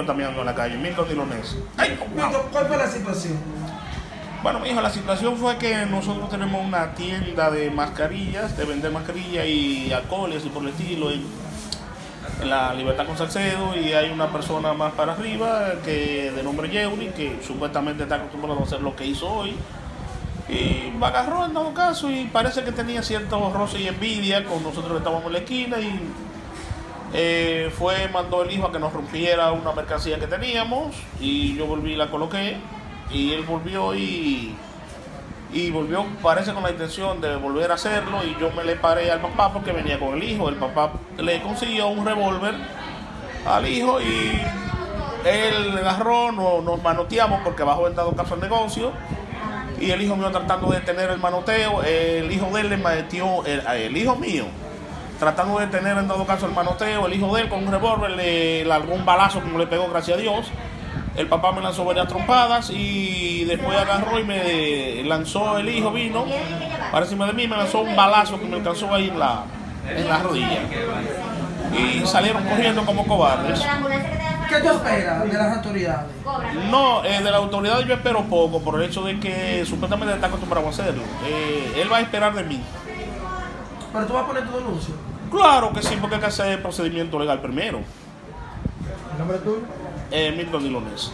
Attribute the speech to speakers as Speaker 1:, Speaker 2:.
Speaker 1: yo también ando en la calle, Milton Dilones. Ay, wow.
Speaker 2: ¿cuál fue la situación?
Speaker 1: Bueno, mi hijo, la situación fue que nosotros tenemos una tienda de mascarillas, de vender mascarillas y alcohol y así por el estilo, en, en la Libertad con Salcedo, y hay una persona más para arriba que de nombre Yeuri, que supuestamente está acostumbrado a hacer lo que hizo hoy. Y me agarró en todo caso y parece que tenía cierto roce y envidia con nosotros que estábamos en la esquina y eh, fue, mandó el hijo a que nos rompiera una mercancía que teníamos y yo volví y la coloqué y él volvió y, y volvió, parece con la intención de volver a hacerlo y yo me le paré al papá porque venía con el hijo. El papá le consiguió un revólver al hijo y él agarró, no- nos manoteamos porque bajo el dado caso el negocio y el hijo mío tratando de detener el manoteo, el hijo de él le metió, el hijo mío tratando de detener en dado caso el manoteo, el hijo de él con un revólver le largó un balazo como le pegó, gracias a Dios. El papá me lanzó varias trompadas y después agarró y me lanzó el hijo, vino para encima de mí, me lanzó un balazo que me alcanzó ahí en la, en la rodilla. Y salieron corriendo como cobardes.
Speaker 2: ¿Qué tú esperas de las autoridades?
Speaker 1: No, eh, de la autoridad yo espero poco por el hecho de que supuestamente está acostumbrado a hacerlo. Eh, él va a esperar de mí.
Speaker 2: Pero tú vas a poner tu denuncia.
Speaker 1: Claro que sí, porque hay que hacer el procedimiento legal primero.
Speaker 2: ¿El nombre tuyo?
Speaker 1: Eh, Milton Dilones.